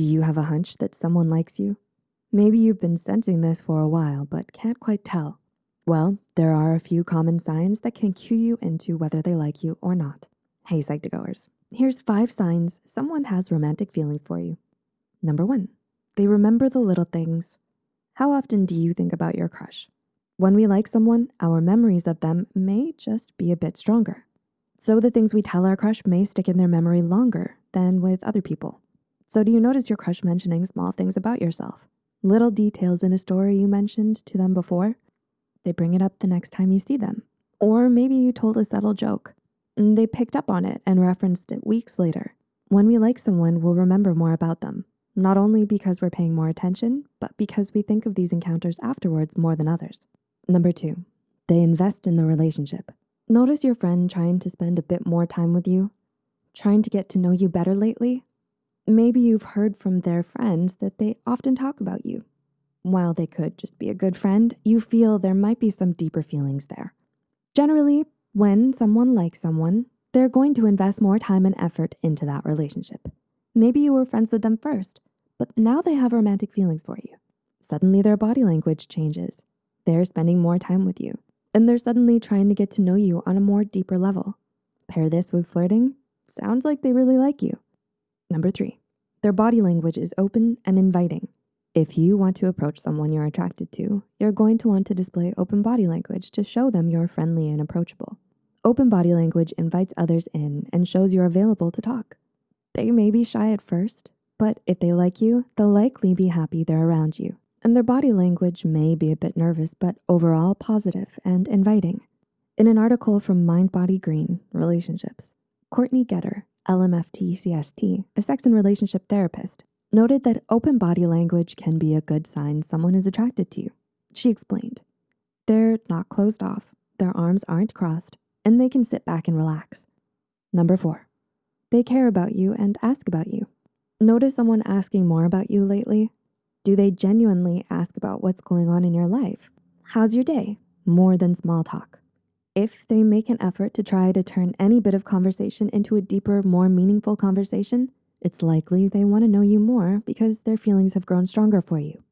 Do you have a hunch that someone likes you? Maybe you've been sensing this for a while, but can't quite tell. Well, there are a few common signs that can cue you into whether they like you or not. Hey, Psych2Goers, here's five signs someone has romantic feelings for you. Number one, they remember the little things. How often do you think about your crush? When we like someone, our memories of them may just be a bit stronger. So the things we tell our crush may stick in their memory longer than with other people. So do you notice your crush mentioning small things about yourself? Little details in a story you mentioned to them before? They bring it up the next time you see them. Or maybe you told a subtle joke and they picked up on it and referenced it weeks later. When we like someone, we'll remember more about them, not only because we're paying more attention, but because we think of these encounters afterwards more than others. Number two, they invest in the relationship. Notice your friend trying to spend a bit more time with you, trying to get to know you better lately. Maybe you've heard from their friends that they often talk about you. While they could just be a good friend, you feel there might be some deeper feelings there. Generally, when someone likes someone, they're going to invest more time and effort into that relationship. Maybe you were friends with them first, but now they have romantic feelings for you. Suddenly their body language changes. They're spending more time with you and they're suddenly trying to get to know you on a more deeper level. Pair this with flirting, sounds like they really like you. Number three, their body language is open and inviting. If you want to approach someone you're attracted to, you're going to want to display open body language to show them you're friendly and approachable. Open body language invites others in and shows you're available to talk. They may be shy at first, but if they like you, they'll likely be happy they're around you and their body language may be a bit nervous, but overall positive and inviting. In an article from Mind Body Green Relationships, Courtney Geter, LMFT CST, a sex and relationship therapist, noted that open body language can be a good sign someone is attracted to you. She explained, they're not closed off, their arms aren't crossed, and they can sit back and relax. Number four, they care about you and ask about you. Notice someone asking more about you lately do they genuinely ask about what's going on in your life? How's your day? More than small talk. If they make an effort to try to turn any bit of conversation into a deeper, more meaningful conversation, it's likely they wanna know you more because their feelings have grown stronger for you.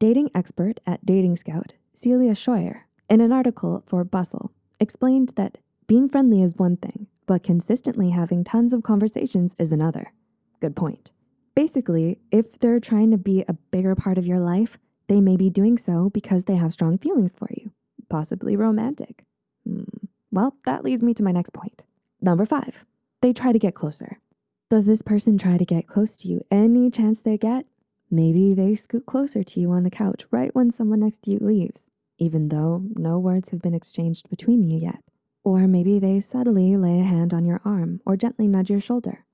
Dating expert at Dating Scout, Celia Schweyer, in an article for Bustle, explained that being friendly is one thing, but consistently having tons of conversations is another. Good point. Basically, if they're trying to be a bigger part of your life, they may be doing so because they have strong feelings for you, possibly romantic. Well, that leads me to my next point. Number five, they try to get closer. Does this person try to get close to you any chance they get? Maybe they scoot closer to you on the couch right when someone next to you leaves, even though no words have been exchanged between you yet. Or maybe they subtly lay a hand on your arm or gently nudge your shoulder.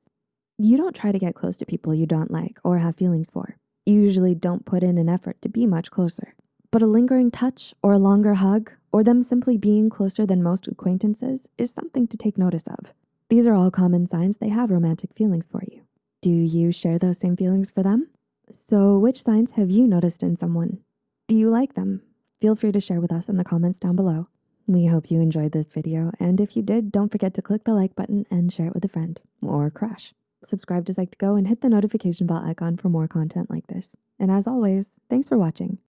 You don't try to get close to people you don't like or have feelings for. You usually don't put in an effort to be much closer. But a lingering touch or a longer hug or them simply being closer than most acquaintances is something to take notice of. These are all common signs they have romantic feelings for you. Do you share those same feelings for them? So which signs have you noticed in someone? Do you like them? Feel free to share with us in the comments down below. We hope you enjoyed this video, and if you did, don't forget to click the like button and share it with a friend or crush subscribe to Psych2Go, and hit the notification bell icon for more content like this. And as always, thanks for watching.